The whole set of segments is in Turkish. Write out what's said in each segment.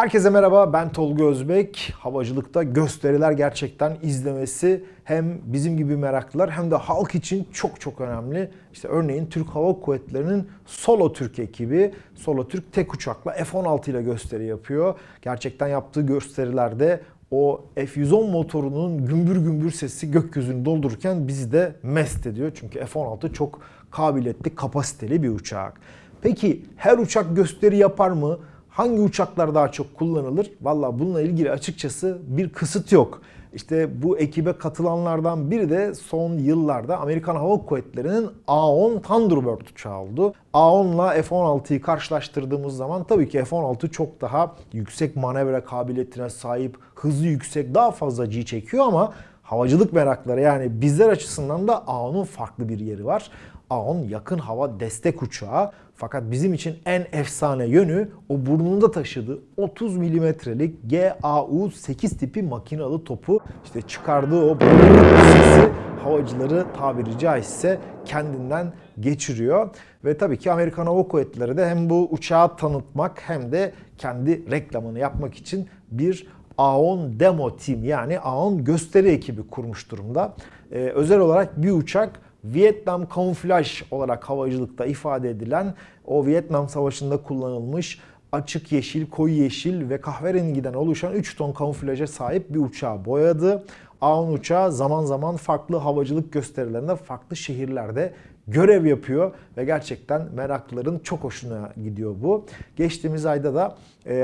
Herkese merhaba ben Tolga Özbek. Havacılıkta gösteriler gerçekten izlemesi hem bizim gibi meraklılar hem de halk için çok çok önemli. İşte örneğin Türk Hava Kuvvetleri'nin Solo Türk ekibi Solo Türk tek uçakla F-16 ile gösteri yapıyor. Gerçekten yaptığı gösterilerde o F-110 motorunun gümbür gümbür sesi gökyüzünü doldururken bizi de mest ediyor. Çünkü F-16 çok kabiliyetli, kapasiteli bir uçak. Peki her uçak gösteri yapar mı? Hangi uçaklar daha çok kullanılır? Valla bununla ilgili açıkçası bir kısıt yok. İşte bu ekibe katılanlardan biri de son yıllarda Amerikan Hava Kuvvetleri'nin A-10 Thunderbird uçağı oldu. A-10 ile F-16'yı karşılaştırdığımız zaman tabii ki F-16 çok daha yüksek manevra kabiliyetine sahip, hızı yüksek, daha fazla G çekiyor ama havacılık merakları yani bizler açısından da A-10'un farklı bir yeri var. A-10 yakın hava destek uçağı. Fakat bizim için en efsane yönü o burnunda taşıdığı 30 milimetrelik GAU-8 tipi makinalı topu. İşte çıkardığı o sesi havacıları tabiri caizse kendinden geçiriyor. Ve tabii ki Amerikan Hava Kuvvetleri de hem bu uçağı tanıtmak hem de kendi reklamını yapmak için bir A10 Demo Team yani A10 gösteri ekibi kurmuş durumda. Ee, özel olarak bir uçak Vietnam kamuflaj olarak havacılıkta ifade edilen o Vietnam Savaşı'nda kullanılmış açık yeşil, koyu yeşil ve kahverengiden oluşan 3 ton kamuflaja sahip bir uçağı boyadı. A-10 uçağı zaman zaman farklı havacılık gösterilerinde farklı şehirlerde görev yapıyor ve gerçekten meraklıların çok hoşuna gidiyor bu. Geçtiğimiz ayda da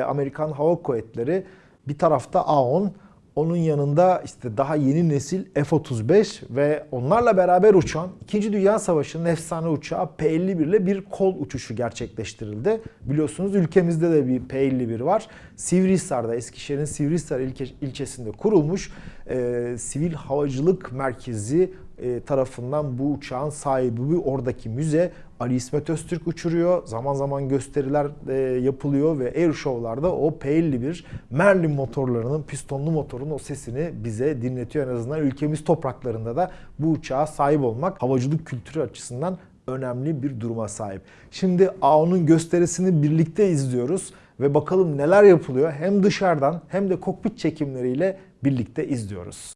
Amerikan Hava Kuvvetleri bir tarafta A-10 onun yanında işte daha yeni nesil F-35 ve onlarla beraber uçan 2. Dünya Savaşı'nın efsane uçağı P-51 ile bir kol uçuşu gerçekleştirildi. Biliyorsunuz ülkemizde de bir P-51 var. Sivrihisar'da, Eskişehir'in Sivrihisar ilke, ilçesinde kurulmuş e, sivil havacılık merkezi e, tarafından bu uçağın sahibi oradaki müze Ali İsmet Öztürk uçuruyor. Zaman zaman gösteriler e, yapılıyor ve air show'larda o P51 Merlin motorlarının pistonlu motorun o sesini bize dinletiyor. En azından ülkemiz topraklarında da bu uçağa sahip olmak havacılık kültürü açısından önemli bir duruma sahip. Şimdi A10'un gösterisini birlikte izliyoruz ve bakalım neler yapılıyor hem dışarıdan hem de kokpit çekimleriyle birlikte izliyoruz.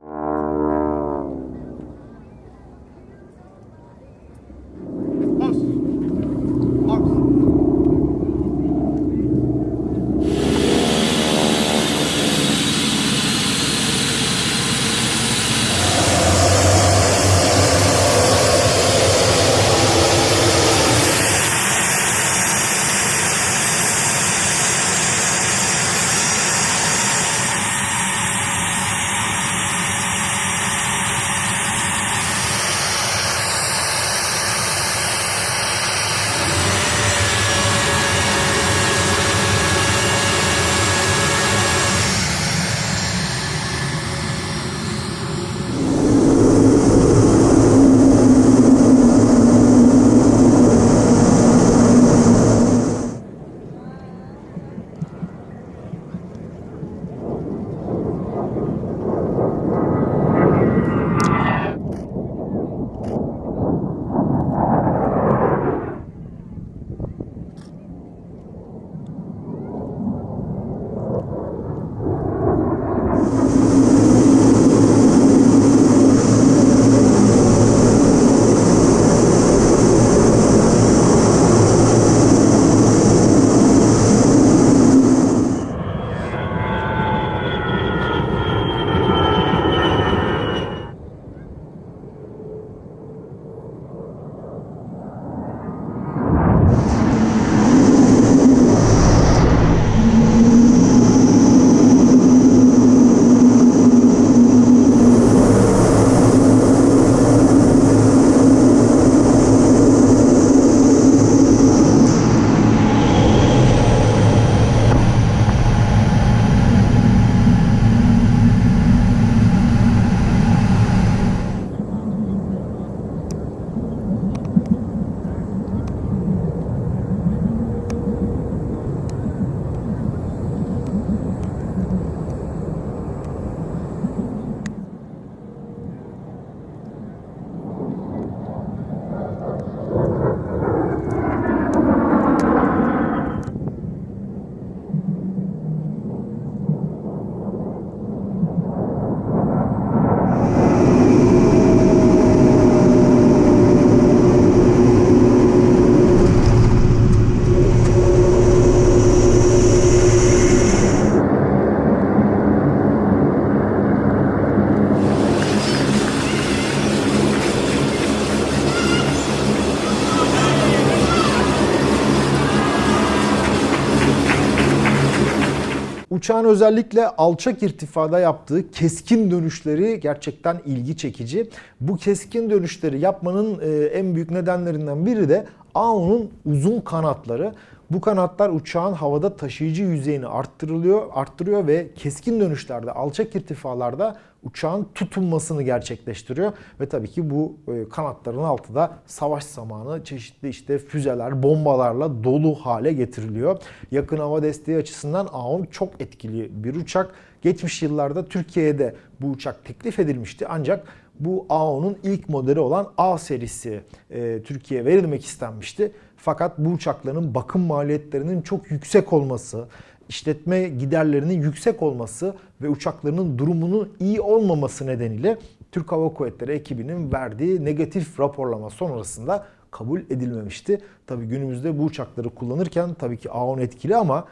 Uçağın özellikle alçak irtifada yaptığı keskin dönüşleri gerçekten ilgi çekici. Bu keskin dönüşleri yapmanın e, en büyük nedenlerinden biri de AO'nun uzun kanatları. Bu kanatlar uçağın havada taşıyıcı yüzeyini arttırılıyor, arttırıyor ve keskin dönüşlerde, alçak irtifalarda uçağın tutunmasını gerçekleştiriyor. Ve tabii ki bu e, kanatların altı da savaş zamanı çeşitli işte füzeler, bombalarla dolu hale getiriliyor. Yakın hava desteği açısından AON çok etkili bir uçak. Geçmiş yıllarda Türkiye'de bu uçak teklif edilmişti ancak bu AO'nun ilk modeli olan A serisi e, Türkiye'ye verilmek istenmişti. Fakat bu uçakların bakım maliyetlerinin çok yüksek olması, işletme giderlerinin yüksek olması ve uçaklarının durumunun iyi olmaması nedeniyle Türk Hava Kuvvetleri ekibinin verdiği negatif raporlama sonrasında kabul edilmemişti. Tabi günümüzde bu uçakları kullanırken tabii ki AON etkili ama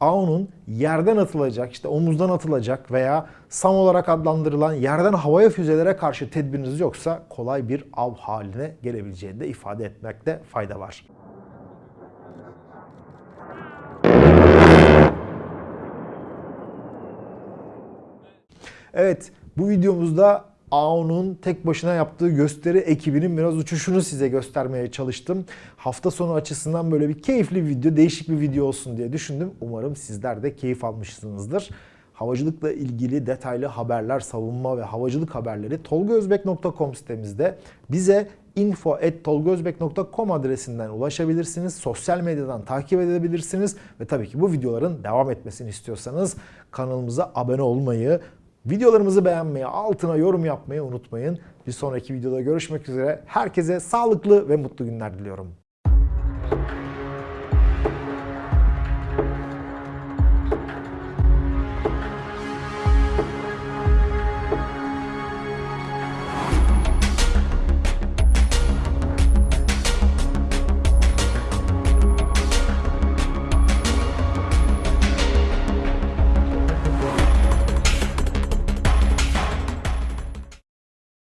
AON'un yerden atılacak, işte omuzdan atılacak veya SAM olarak adlandırılan yerden havaya füzelere karşı tedbiriniz yoksa kolay bir av haline gelebileceğini de ifade etmekte fayda var. Evet, bu videomuzda AO'nun tek başına yaptığı gösteri ekibinin biraz uçuşunu size göstermeye çalıştım. Hafta sonu açısından böyle bir keyifli bir video, değişik bir video olsun diye düşündüm. Umarım sizler de keyif almışsınızdır. Havacılıkla ilgili detaylı haberler, savunma ve havacılık haberleri tolgozbek.com sitemizde bize info.tolgozbek.com adresinden ulaşabilirsiniz. Sosyal medyadan takip edebilirsiniz. Ve tabii ki bu videoların devam etmesini istiyorsanız kanalımıza abone olmayı, Videolarımızı beğenmeyi, altına yorum yapmayı unutmayın. Bir sonraki videoda görüşmek üzere. Herkese sağlıklı ve mutlu günler diliyorum.